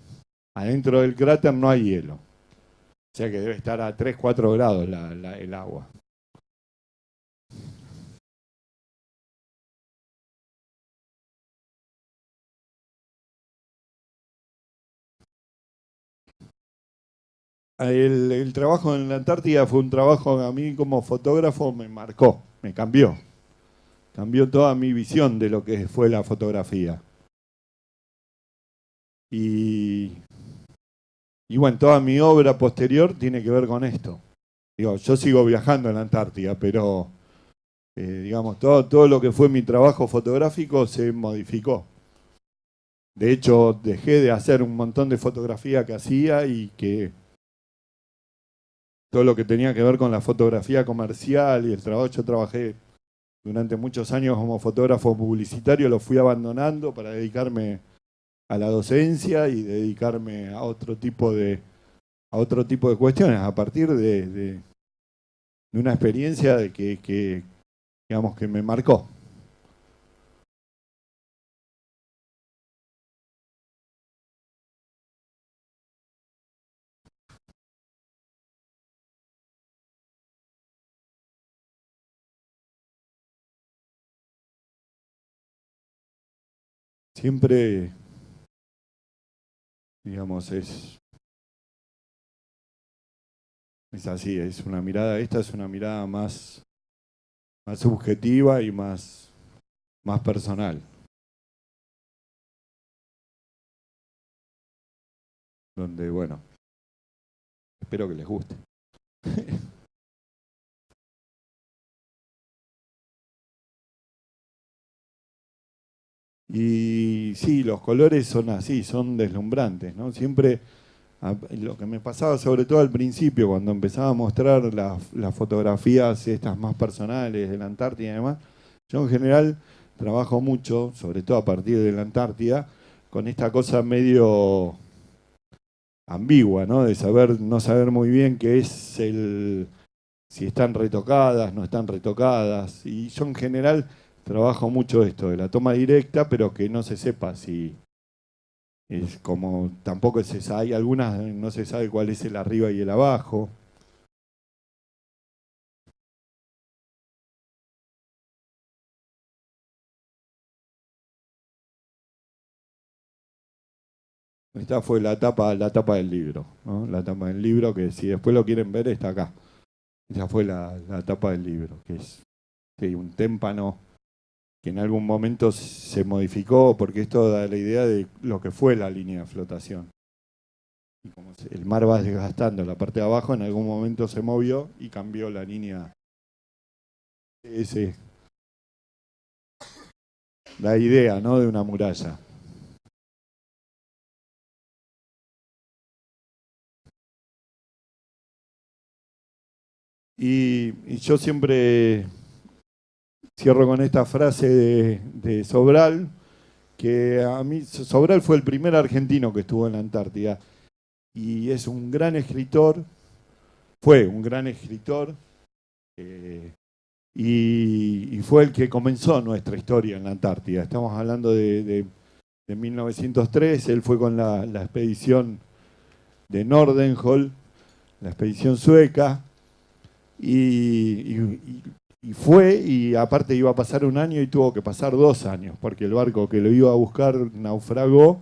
B: Adentro del cráter no hay hielo. O sea que debe estar a 3, 4 grados el agua. El, trabajo en la Antártida fue un trabajo que a mí como fotógrafo me marcó, me cambió. Cambió toda mi visión de lo que fue la fotografía. Y, bueno, toda mi obra posterior tiene que ver con esto. Digo, yo sigo viajando en la Antártida, pero eh, digamos, todo, todo lo que fue mi trabajo fotográfico se modificó. De hecho, dejé de hacer un montón de fotografía que hacía y que todo lo que tenía que ver con la fotografía comercial y el trabajo. Yo trabajé durante muchos años como fotógrafo publicitario, lo fui abandonando para dedicarme a la docencia y dedicarme a otro tipo de, a otro tipo de cuestiones, a partir de, de, una experiencia de que, que, digamos, que me marcó. Siempre, digamos, es, es así, es una mirada, esta es una mirada más, más subjetiva y más, más personal. Donde, bueno, espero que les guste. Y sí, los colores son así, son deslumbrantes, ¿no? Siempre, lo que me pasaba sobre todo al principio, cuando empezaba a mostrar las, fotografías estas más personales de la Antártida y demás, yo en general trabajo mucho, sobre todo a partir de la Antártida, con esta cosa medio ambigua, ¿no? De saber, no saber muy bien qué es el, si están retocadas, no están retocadas, y yo en general trabajo mucho esto de la toma directa, pero que no se sepa si es como tampoco se sabe, algunas no se sabe cuál es el arriba y el abajo. Esta fue la tapa, la tapa del libro, ¿no? La tapa del libro que si después lo quieren ver está acá. Esta fue la, la tapa del libro, que es un témpano que en algún momento se modificó, porque esto da la idea de lo que fue la línea de flotación. Y como el mar va desgastando la parte de abajo, en algún momento se movió y cambió la línea. Ese, la idea ¿no? de una muralla. Y, yo siempre cierro con esta frase de, Sobral, que a mí Sobral fue el primer argentino que estuvo en la Antártida y es un gran escritor, fue un gran escritor eh, y, fue el que comenzó nuestra historia en la Antártida. Estamos hablando de, 1903, él fue con la, la expedición de Nordenhol, la expedición sueca, y, fue, y aparte iba a pasar un año y tuvo que pasar dos años, porque el barco que lo iba a buscar naufragó,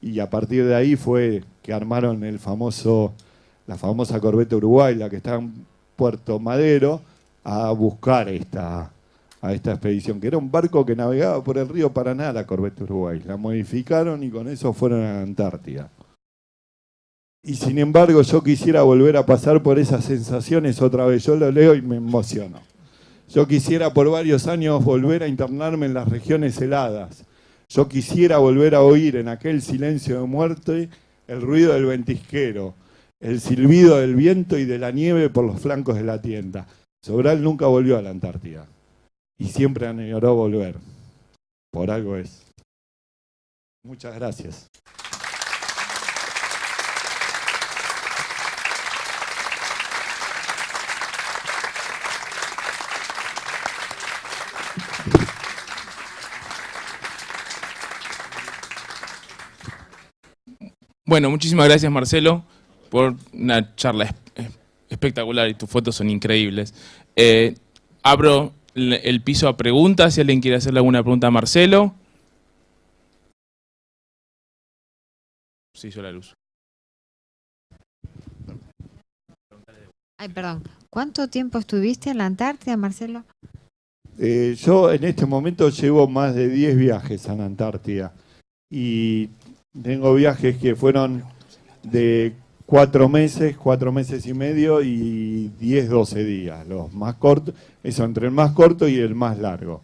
B: y a partir de ahí fue que armaron el famoso, la famosa corbeta Uruguay, la que está en Puerto Madero, a buscar esta, a esta expedición, que era un barco que navegaba por el río Paraná, la corbeta Uruguay. La modificaron y con eso fueron a Antártida. Y sin embargo yo quisiera volver a pasar por esas sensaciones otra vez. Yo lo leo y me emociono. Yo quisiera por varios años volver a internarme en las regiones heladas. Yo quisiera volver a oír en aquel silencio de muerte el ruido del ventisquero, el silbido del viento y de la nieve por los flancos de la tienda. Sobral nunca volvió a la Antártida y siempre añoró volver. Por algo es. Muchas gracias.
A: Bueno, muchísimas gracias Marcelo por una charla espectacular y tus fotos son increíbles. Eh, abro el piso a preguntas, si alguien quiere hacerle alguna pregunta a Marcelo. Se hizo la luz.
C: Ay, perdón. ¿Cuánto tiempo estuviste en la Antártida, Marcelo?
B: Eh, yo en este momento llevo más de 10 viajes a la Antártida. Y tengo viajes que fueron de cuatro meses, cuatro meses y medio y 10, 12 días. Los más cortos, eso entre el más corto y el más largo.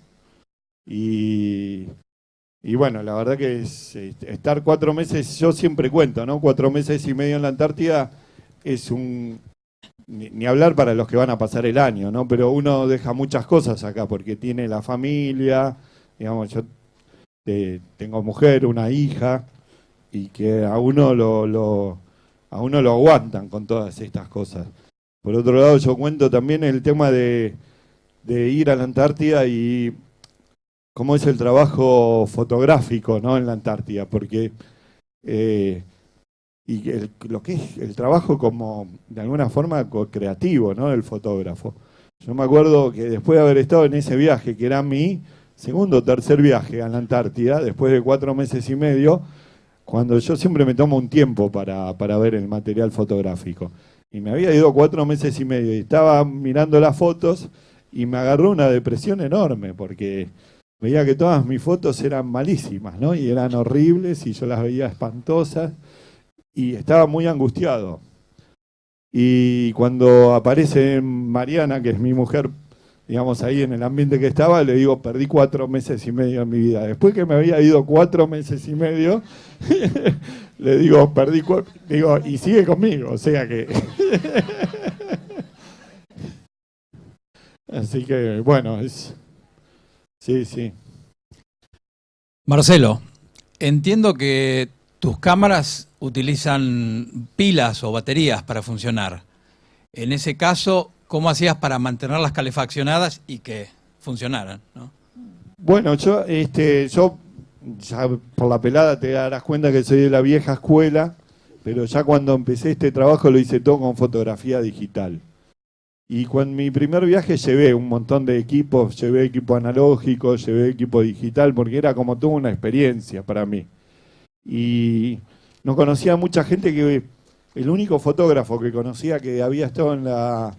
B: Y, bueno, la verdad que es, estar cuatro meses, yo siempre cuento, ¿no? Cuatro meses y medio en la Antártida es un, ni, hablar para los que van a pasar el año, ¿no? Pero uno deja muchas cosas acá porque tiene la familia, digamos, yo eh, tengo mujer, una hija, y que a uno lo, a uno lo aguantan con todas estas cosas. Por otro lado, yo cuento también el tema de, ir a la Antártida y cómo es el trabajo fotográfico ¿no? en la Antártida, porque eh, y lo que es el trabajo como de alguna forma creativo ¿no? del fotógrafo. Yo me acuerdo que después de haber estado en ese viaje, que era mi segundo o tercer viaje a la Antártida, después de cuatro meses y medio, cuando yo siempre me tomo un tiempo para, ver el material fotográfico. Y me había ido cuatro meses y medio y estaba mirando las fotos y me agarró una depresión enorme porque veía que todas mis fotos eran malísimas, ¿no? Y eran horribles y yo las veía espantosas y estaba muy angustiado. Y cuando aparece Mariana, que es mi mujer digamos, ahí en el ambiente que estaba, le digo, perdí cuatro meses y medio en mi vida. Después que me había ido cuatro meses y medio, le digo, perdí cuatro, digo, y sigue conmigo, o sea que... Así que, bueno, es... Sí, sí.
D: Marcelo, entiendo que tus cámaras utilizan pilas o baterías para funcionar. En ese caso, ¿Cómo hacías para mantenerlas calefaccionadas y que funcionaran?
B: Bueno, yo, este, yo ya por la pelada te darás cuenta que soy de la vieja escuela, pero ya cuando empecé este trabajo lo hice todo con fotografía digital. Y cuando mi primer viaje llevé un montón de equipos, llevé equipo analógico, llevé equipo digital, porque era como toda una experiencia para mí. Y no conocía mucha gente que el único fotógrafo que conocía que había estado en la,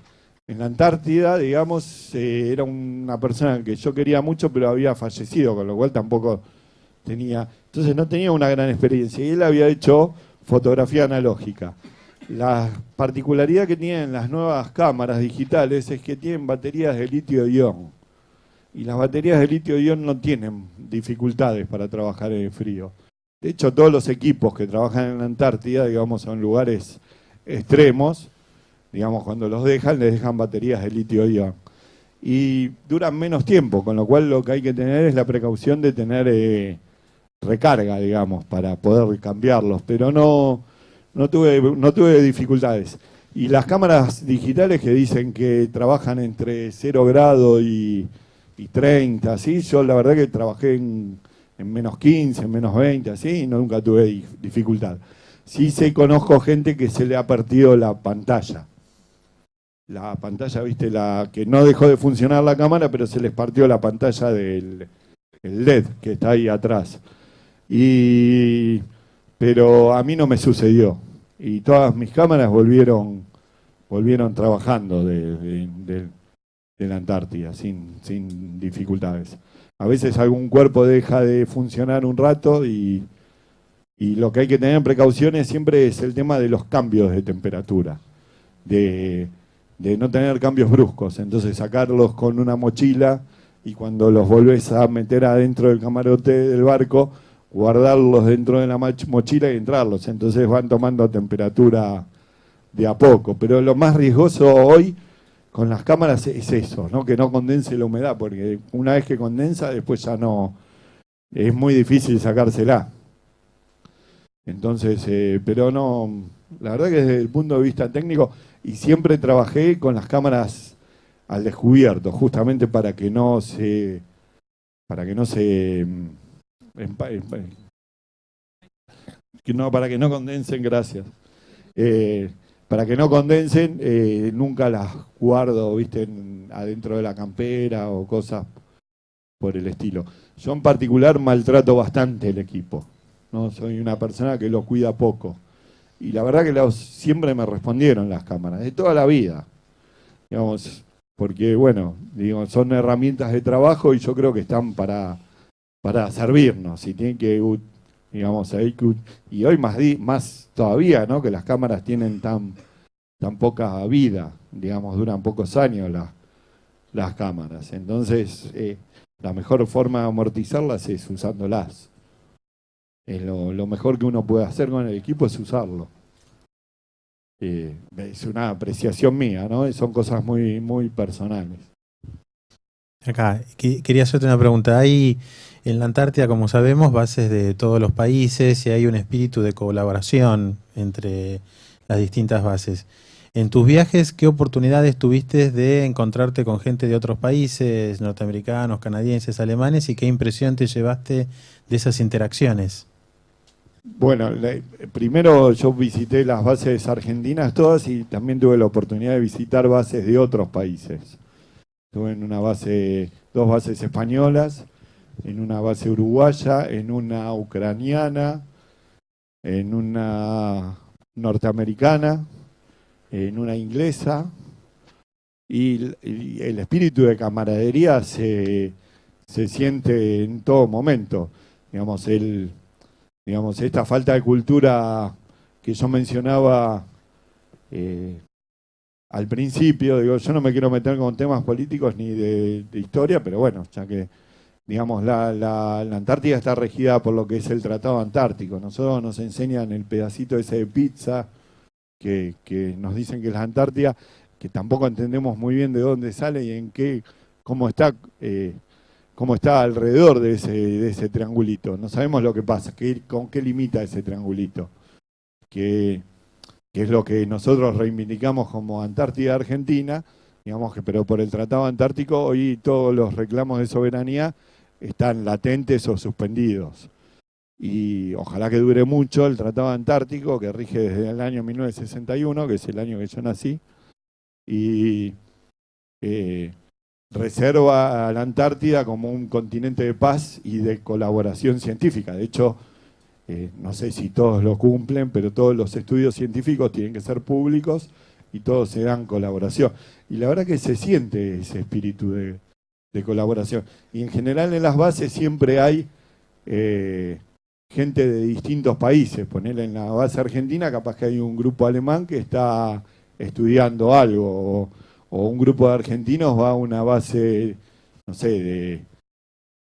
B: en la Antártida, digamos, eh, era una persona que yo quería mucho, pero había fallecido, con lo cual tampoco tenía, entonces no tenía una gran experiencia. Y él había hecho fotografía analógica. La particularidad que tienen las nuevas cámaras digitales es que tienen baterías de litio-ion. Y las baterías de litio-ion no tienen dificultades para trabajar en el frío. De hecho, todos los equipos que trabajan en la Antártida, digamos, son lugares extremos, digamos, cuando los dejan, les dejan baterías de litio-ion. Y duran menos tiempo, con lo cual lo que hay que tener es la precaución de tener eh, recarga, digamos, para poder cambiarlos. Pero no, no tuve, no tuve dificultades. Y las cámaras digitales que dicen que trabajan entre 0 grado y, 30, ¿sí? yo la verdad que trabajé en, menos 15, en menos 20, así, y nunca tuve dificultad. Sí sé, conozco gente que se le ha partido la pantalla. La pantalla, viste, la que no dejó de funcionar la cámara, pero se les partió la pantalla del LED que está ahí atrás. Y pero a mí no me sucedió. Y todas mis cámaras volvieron, volvieron trabajando de, la Antártida sin, sin, dificultades. A veces algún cuerpo deja de funcionar un rato y, y lo que hay que tener en precauciones siempre es el tema de los cambios de temperatura, de, de no tener cambios bruscos. Entonces sacarlos con una mochila y cuando los volvés a meter adentro del camarote del barco, guardarlos dentro de la mochila y entrarlos. Entonces van tomando temperatura de a poco. Pero lo más riesgoso hoy con las cámaras es eso, ¿no? que no condense la humedad, porque una vez que condensa, después ya no, es muy difícil sacársela. Entonces, eh, pero no, la verdad que desde el punto de vista técnico, y siempre trabajé con las cámaras al descubierto, justamente para que no se, para que no se no, para que no condensen, gracias. Eh, para que no condensen, eh, nunca las guardo, viste, adentro de la campera o cosas por el estilo. Yo en particular maltrato bastante el equipo. ¿no? Soy una persona que lo cuida poco. Y la verdad que siempre me respondieron las cámaras, de toda la vida. Digamos, porque bueno, digo, son herramientas de trabajo y yo creo que están para para servirnos y tienen que, digamos, y hoy más, más todavía, ¿no? Que las cámaras tienen tan, tan poca vida, digamos, duran pocos años las, las cámaras. Entonces, eh, la mejor forma de amortizarlas es usándolas. Es lo, mejor que uno puede hacer con el equipo es usarlo. Eh, es una apreciación mía, ¿no? Son cosas muy, muy personales.
E: Acá, quería hacerte una pregunta. Hay en la Antártida, como sabemos, bases de todos los países y hay un espíritu de colaboración entre las distintas bases. En tus viajes, ¿qué oportunidades tuviste de encontrarte con gente de otros países, norteamericanos, canadienses, alemanes, y qué impresión te llevaste de esas interacciones?
B: Bueno, primero yo visité las bases argentinas todas y también tuve la oportunidad de visitar bases de otros países. Estuve en una base, dos bases españolas, en una base uruguaya, en una ucraniana, en una norteamericana, en una inglesa, y, el espíritu de camaradería se, siente en todo momento. Digamos, el, digamos, esta falta de cultura que yo mencionaba eh, al principio, digo, yo no me quiero meter con temas políticos ni de historia, pero bueno, ya que digamos, la, Antártida está regida por lo que es el Tratado Antártico. Nosotros nos enseñan el pedacito ese de pizza que, nos dicen que es la Antártida, que tampoco entendemos muy bien de dónde sale y en qué, cómo está, eh, cómo está alrededor de ese, de ese triangulito. No sabemos lo que pasa, qué, con qué limita ese triangulito. Que, que es lo que nosotros reivindicamos como Antártida Argentina, digamos que, pero por el Tratado Antártico hoy todos los reclamos de soberanía están latentes o suspendidos. Y ojalá que dure mucho el Tratado Antártico, que rige desde el año 1961, que es el año que yo nací, y eh, reserva a la Antártida como un continente de paz y de colaboración científica. De hecho, eh, no sé si todos lo cumplen, pero todos los estudios científicos tienen que ser públicos y todos se dan colaboración. Y la verdad que se siente ese espíritu de, colaboración. Y en general en las bases siempre hay eh, gente de distintos países. Ponerle en la base argentina, capaz que hay un grupo alemán que está estudiando algo, o, un grupo de argentinos va a una base, no sé,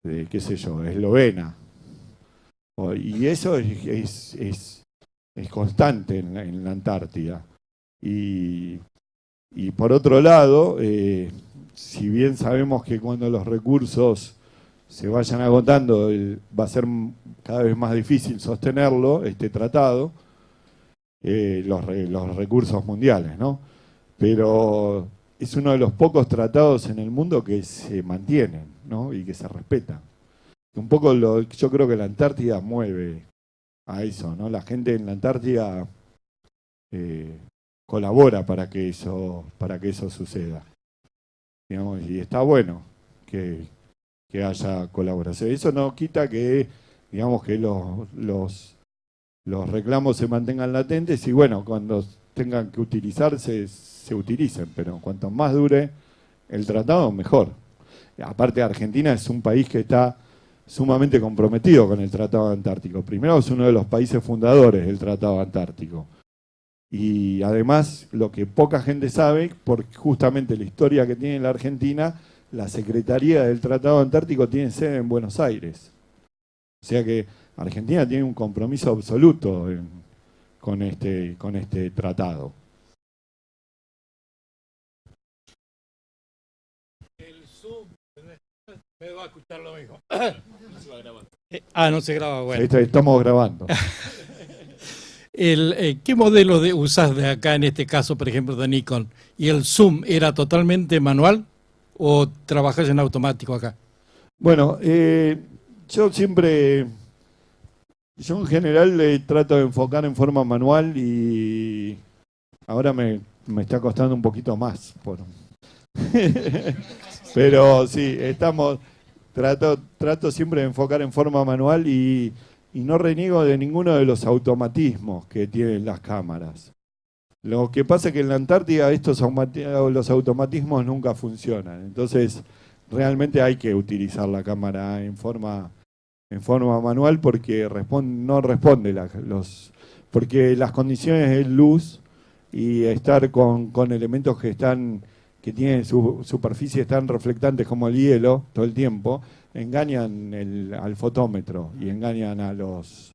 B: de, qué sé yo, eslovena. y eso es, es, constante en la, Antártida. Y, por otro lado, eh, si bien sabemos que cuando los recursos se vayan agotando, va a ser cada vez más difícil sostenerlo, este tratado, eh, los, los, recursos mundiales, ¿no? Pero es uno de los pocos tratados en el mundo que se mantienen, ¿no? Y que se respetan. Un poco lo, yo creo que la Antártida mueve a eso, ¿no? La gente en la Antártida eh, colabora para que eso, para que eso suceda. Digamos, y está bueno que, que haya colaboración. Eso no quita que, digamos, que los, los los reclamos se mantengan latentes y bueno, cuando tengan que utilizarse, se utilicen, pero cuanto más dure el tratado, mejor. Aparte, Argentina es un país que está sumamente comprometido con el Tratado Antártico. Primero es uno de los países fundadores del Tratado Antártico. Y además, lo que poca gente sabe, por justamente la historia que tiene la Argentina, la Secretaría del Tratado Antártico tiene sede en Buenos Aires. O sea que Argentina tiene un compromiso absoluto con, este, con este tratado.
D: Me va a escuchar lo mismo. ah, no se graba, bueno.
B: Estamos grabando.
D: El, eh, ¿Qué modelo de, usas de acá, en este caso, por ejemplo, de Nikon? ¿Y el zoom era totalmente manual o trabajas en automático acá?
B: Bueno, eh, yo siempre yo en general le trato de enfocar en forma manual y ahora me, está costando un poquito más. Pero sí, estamos, trato, trato siempre de enfocar en forma manual y, no reniego de ninguno de los automatismos que tienen las cámaras. Lo que pasa es que en la Antártida estos los automatismos nunca funcionan. Entonces, realmente hay que utilizar la cámara en forma en forma manual porque no responde los porque las condiciones de luz y estar con, elementos que están que tienen su superficie tan reflectantes como el hielo todo el tiempo engañan al fotómetro y engañan a los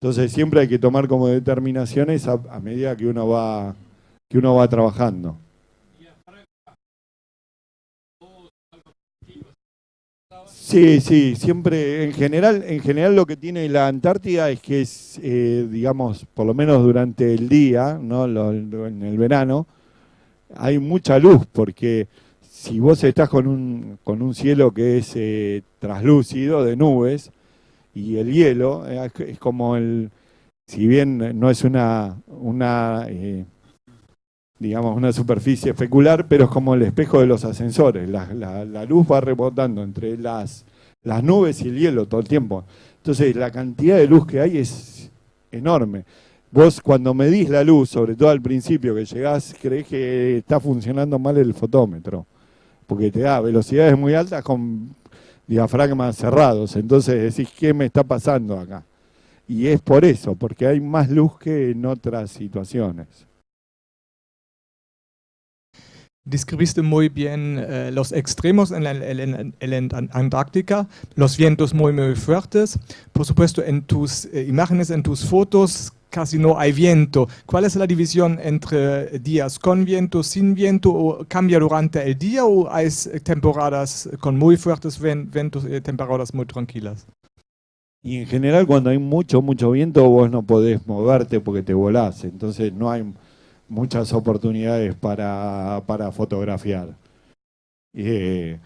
B: entonces siempre hay que tomar como determinaciones a, a medida que uno va que uno va trabajando Sí, sí, siempre, en general, en general lo que tiene la Antártida es que es, eh, digamos, por lo menos durante el día, ¿no? en el verano, hay mucha luz, porque si vos estás con un, con un cielo que es eh, traslúcido, de nubes, y el hielo, eh, es como el, si bien no es una, una digamos, una superficie especular, pero es como el espejo de los ascensores. La, luz va rebotando entre las, las nubes y el hielo todo el tiempo. Entonces, la cantidad de luz que hay es enorme. Vos cuando medís la luz, sobre todo al principio que llegás, crees que está funcionando mal el fotómetro, porque te da velocidades muy altas con diafragmas cerrados. Entonces decís, ¿qué me está pasando acá? Y es por eso, porque hay más luz que en otras situaciones.
F: describiste muy bien eh, los extremos en la, Antártica, los vientos muy, muy fuertes. Por supuesto, en tus eh, imágenes, en tus fotos, casi no hay viento. ¿Cuál es la división entre días con viento, sin viento? ¿O ¿Cambia durante el día o hay temporadas con muy fuertes vientos y temporadas muy tranquilas?
B: Y en general cuando hay mucho, mucho viento vos no podés moverte porque te volás. Entonces no hay muchas oportunidades para, para fotografiar. Eh,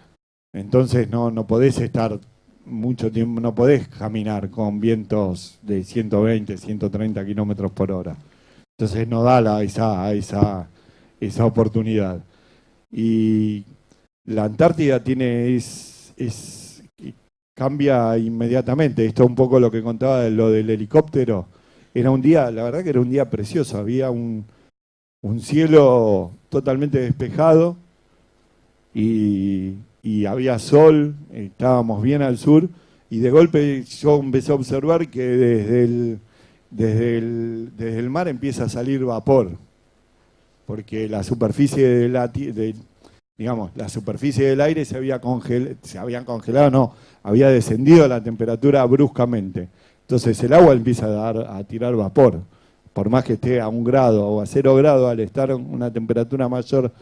B: entonces no, no podés estar mucho tiempo, no podés caminar con vientos de 120, 130 kilómetros por hora. Entonces no da la, esa, esa, esa oportunidad. Y la Antártida tiene, es, es cambia inmediatamente. Esto es un poco lo que contaba de lo del helicóptero. Era un día, la verdad que era un día precioso, había un, un cielo totalmente despejado y, y había sol, estábamos bien al sur y de golpe yo empecé a observar que desde el, desde el, desde el mar empieza a salir vapor, porque la superficie de la, digamos, la superficie del aire se había congelado, se habían congelado, no, había descendido la temperatura bruscamente. Entonces el agua empieza a, dar, a tirar vapor, por más que esté a un grado o a cero grado, al estar una temperatura mayor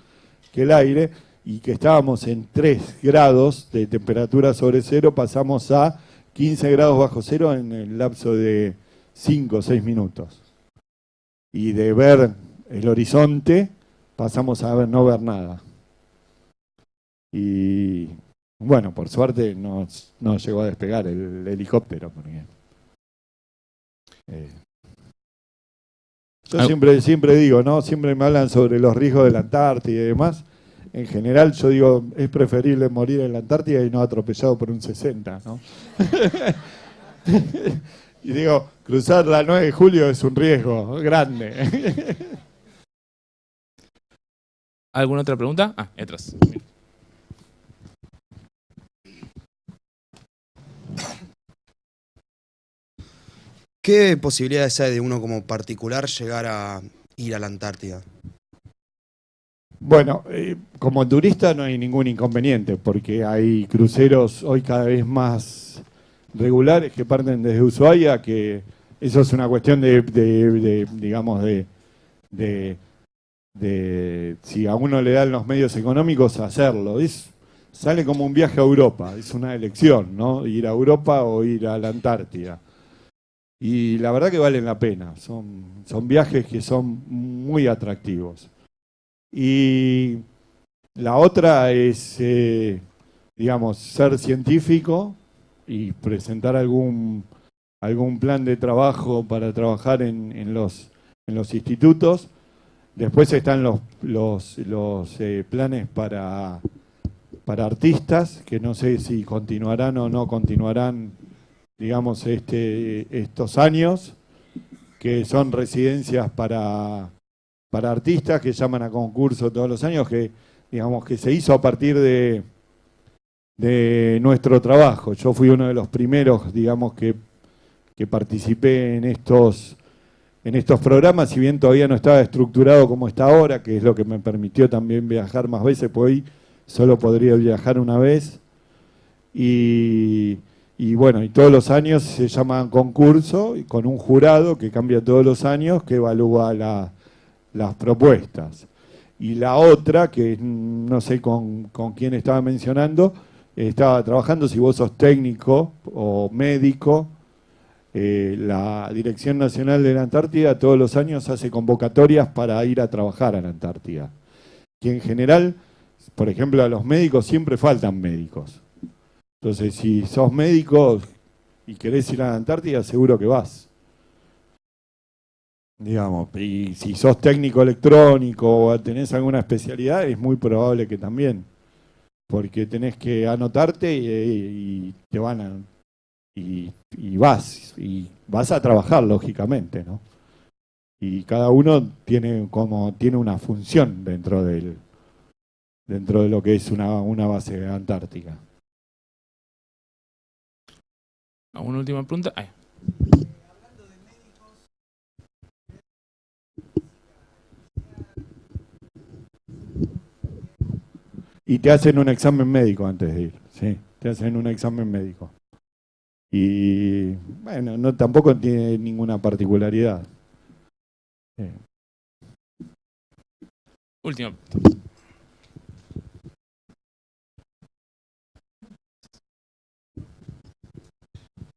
B: que el aire, y que estábamos en 3 grados de temperatura sobre cero, pasamos a 15 grados bajo cero en el lapso de 5 o 6 minutos. Y de ver el horizonte, pasamos a ver, no ver nada. Y bueno, por suerte no, no llegó a despegar el, helicóptero. Porque, eh, yo siempre, siempre digo, ¿no? Siempre me hablan sobre los riesgos de la Antártida y demás. En general, yo digo, es preferible morir en la Antártida y no atropellado por un 60, ¿no? y digo, cruzar la 9 de julio es un riesgo grande.
A: ¿Alguna otra pregunta? Ah, atrás.
G: ¿Qué posibilidades hay de uno como particular llegar a ir a la Antártida?
B: Bueno, eh, como turista no hay ningún inconveniente, porque hay cruceros hoy cada vez más regulares que parten desde Ushuaia, que eso es una cuestión de, digamos, de, de, si a uno le dan los medios económicos, hacerlo. Es, sale como un viaje a Europa, es una elección, ¿no? Ir a Europa o ir a la Antártida. Y la verdad que valen la pena, son, son viajes que son muy atractivos. Y la otra es, eh, digamos, ser científico y presentar algún, algún plan de trabajo para trabajar en, los, en los institutos. Después están los, los, los eh, planes para, para artistas, que no sé si continuarán o no continuarán digamos, este, estos años, que son residencias para, para artistas que llaman a concurso todos los años, que digamos que se hizo a partir de, nuestro trabajo. Yo fui uno de los primeros, digamos, que, participé en estos, en estos programas, si bien todavía no estaba estructurado como está ahora, que es lo que me permitió también viajar más veces, pues hoy solo podría viajar una vez. Y bueno, y todos los años se llama concurso con un jurado que cambia todos los años que evalúa las propuestas. Y la otra, que no sé con, quién estaba mencionando, estaba trabajando, si vos sos técnico o médico, eh, la Dirección Nacional de la Antártida todos los años hace convocatorias para ir a trabajar a la Antártida. Que en general, por ejemplo, a los médicos siempre faltan médicos. Entonces, si sos médico y querés ir a la Antártida, seguro que vas. Digamos, y si sos técnico electrónico o tenés alguna especialidad, es muy probable que también. Porque tenés que anotarte y, te van a. Y, y, vas, y vas a trabajar, lógicamente, ¿no? Y cada uno tiene como tiene una función dentro del dentro de lo que es una, una base antártica.
A: ¿Una última pregunta?
B: Y te hacen un examen médico antes de ir, sí, te hacen un examen médico. Y bueno, no tampoco tiene ninguna particularidad.
A: Última.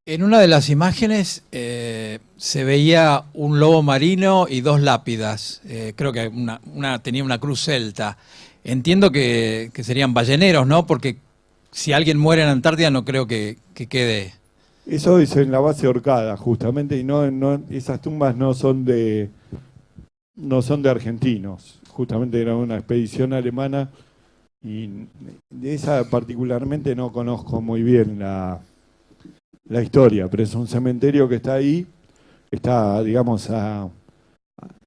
D: En una de las imágenes eh, se veía un lobo marino y dos lápidas. Eh, creo que una, tenía una cruz celta. Entiendo que, serían balleneros, ¿no? Porque si alguien muere en Antártida no creo que, quede...
B: Eso es en la base Orcada, justamente, y no, no, esas tumbas no son de no son de argentinos. Justamente era una expedición alemana y de esa particularmente no conozco muy bien la, la historia, pero es un cementerio que está ahí, está, digamos, a-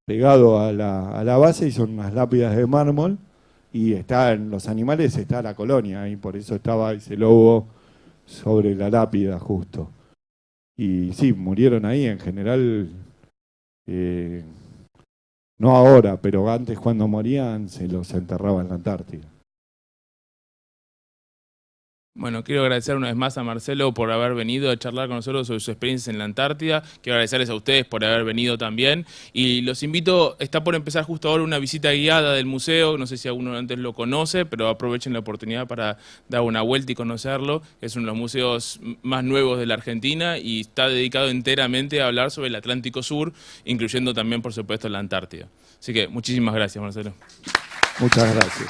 B: pegado a la, a la base y son unas lápidas de mármol y está en los animales está la colonia y por eso estaba ese lobo sobre la lápida justo. Y sí, murieron ahí en general, eh, no ahora, pero antes cuando morían se los enterraba en la Antártida.
A: Bueno, quiero agradecer una vez más a Marcelo por haber venido a charlar con nosotros sobre sus experiencias en la Antártida. Quiero agradecerles a ustedes por haber venido también. Y los invito, está por empezar justo ahora una visita guiada del museo. No sé si alguno antes lo conoce, pero aprovechen la oportunidad para dar una vuelta y conocerlo. Es uno de los museos más nuevos de la Argentina y está dedicado enteramente a hablar sobre el Atlántico Sur, incluyendo también, por supuesto, la Antártida. Así que muchísimas gracias, Marcelo.
B: Muchas gracias.